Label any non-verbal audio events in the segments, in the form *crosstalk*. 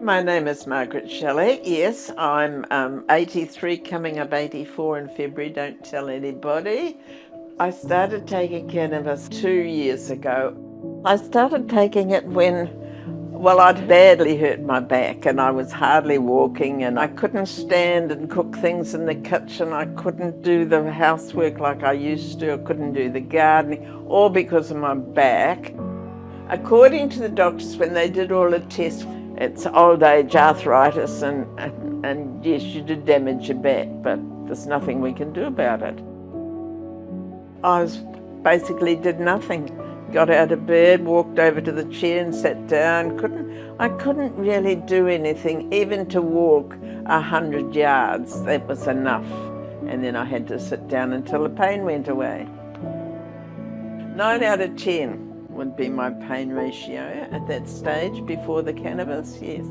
My name is Margaret Shelley. Yes, I'm um, 83, coming up 84 in February. Don't tell anybody. I started taking cannabis two years ago. I started taking it when, well, I'd badly hurt my back and I was hardly walking and I couldn't stand and cook things in the kitchen. I couldn't do the housework like I used to. I couldn't do the gardening, all because of my back. According to the doctors, when they did all the tests, it's old age arthritis and, and, and yes, you did damage your back, but there's nothing we can do about it. I was basically did nothing. Got out of bed, walked over to the chair and sat down. Couldn't, I couldn't really do anything, even to walk a hundred yards. That was enough. And then I had to sit down until the pain went away. Nine out of 10 would be my pain ratio at that stage before the cannabis, yes.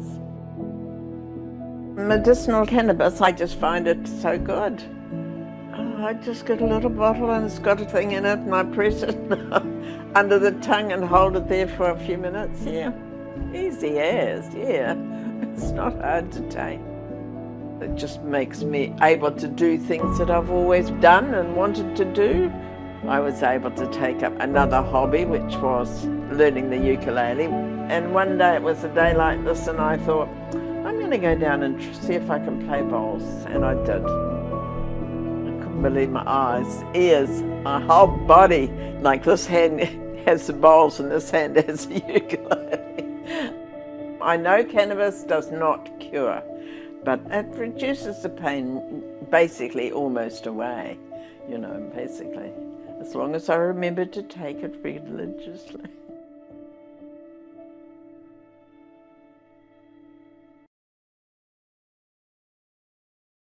Medicinal cannabis, I just find it so good. Oh, I just get a little bottle and it's got a thing in it and I press it *laughs* under the tongue and hold it there for a few minutes, yeah. Easy as, yeah. *laughs* It's not hard to take. It just makes me able to do things that I've always done and wanted to do. I was able to take up another hobby, which was learning the ukulele. And one day it was a day like this and I thought, I'm going to go down and see if I can play bowls. And I did I couldn't believe my eyes, ears, my whole body. Like this hand *laughs* has the bowls and this hand *laughs* has the ukulele. I know cannabis does not cure, but it reduces the pain basically almost away, you know, basically. As long as I remember to take it religiously.